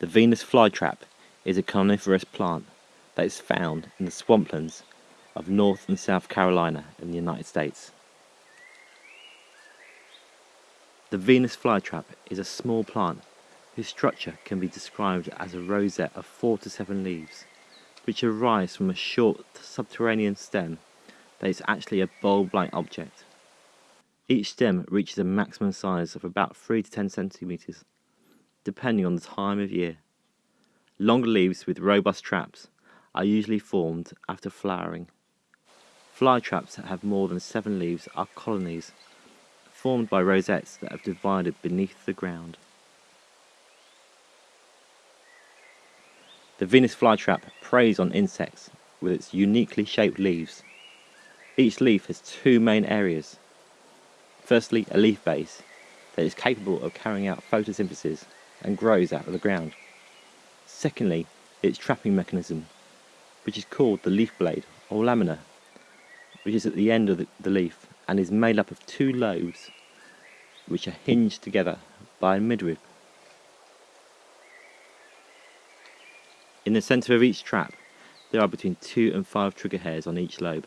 The Venus flytrap is a coniferous plant that is found in the swamplands of North and South Carolina in the United States. The Venus flytrap is a small plant whose structure can be described as a rosette of four to seven leaves, which arise from a short subterranean stem that is actually a bulb-like object. Each stem reaches a maximum size of about 3 to 10 centimeters depending on the time of year. Longer leaves with robust traps are usually formed after flowering. Fly traps that have more than seven leaves are colonies, formed by rosettes that have divided beneath the ground. The Venus flytrap preys on insects with its uniquely shaped leaves. Each leaf has two main areas. Firstly, a leaf base that is capable of carrying out photosynthesis and grows out of the ground. Secondly, its trapping mechanism, which is called the leaf blade or lamina, which is at the end of the, the leaf and is made up of two lobes which are hinged together by a midrib. In the centre of each trap, there are between two and five trigger hairs on each lobe.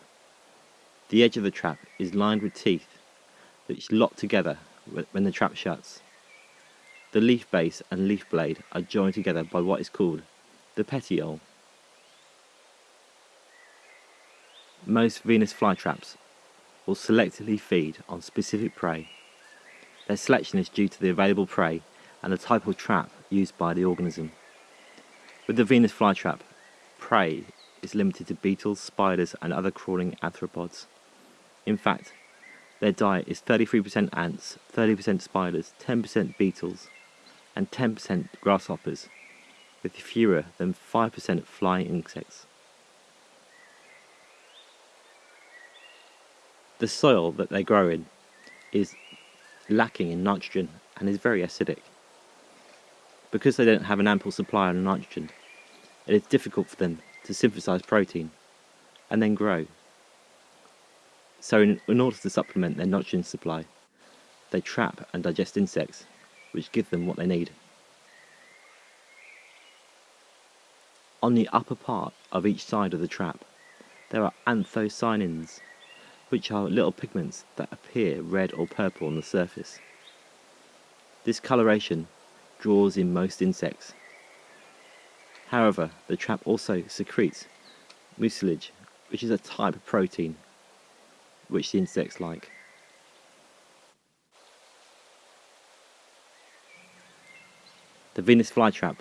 The edge of the trap is lined with teeth which lock together when the trap shuts. The leaf base and leaf blade are joined together by what is called the petiole. Most Venus flytraps will selectively feed on specific prey. Their selection is due to the available prey and the type of trap used by the organism. With the Venus flytrap, prey is limited to beetles, spiders and other crawling arthropods. In fact, their diet is 33% ants, 30% spiders, 10% beetles, and 10% grasshoppers, with fewer than 5% flying insects. The soil that they grow in is lacking in nitrogen and is very acidic. Because they don't have an ample supply of nitrogen, it is difficult for them to synthesize protein and then grow. So in, in order to supplement their nitrogen supply, they trap and digest insects which give them what they need. On the upper part of each side of the trap, there are anthocyanins, which are little pigments that appear red or purple on the surface. This coloration draws in most insects. However, the trap also secretes mucilage, which is a type of protein which the insects like. The Venus flytrap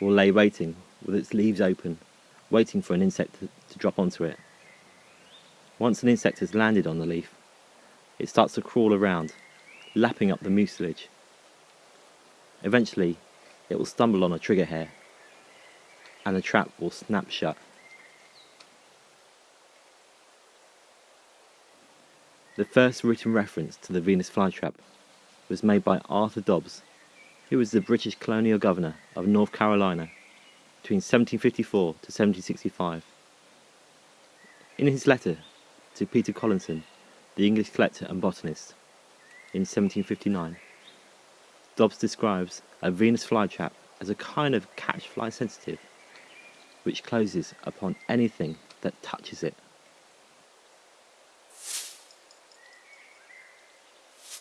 will lay waiting with its leaves open, waiting for an insect to, to drop onto it. Once an insect has landed on the leaf, it starts to crawl around, lapping up the mucilage. Eventually, it will stumble on a trigger hair, and the trap will snap shut. The first written reference to the Venus flytrap was made by Arthur Dobbs who was the British colonial governor of North Carolina between 1754 to 1765. In his letter to Peter Collinson, the English collector and botanist, in 1759, Dobbs describes a Venus flytrap as a kind of catch fly sensitive which closes upon anything that touches it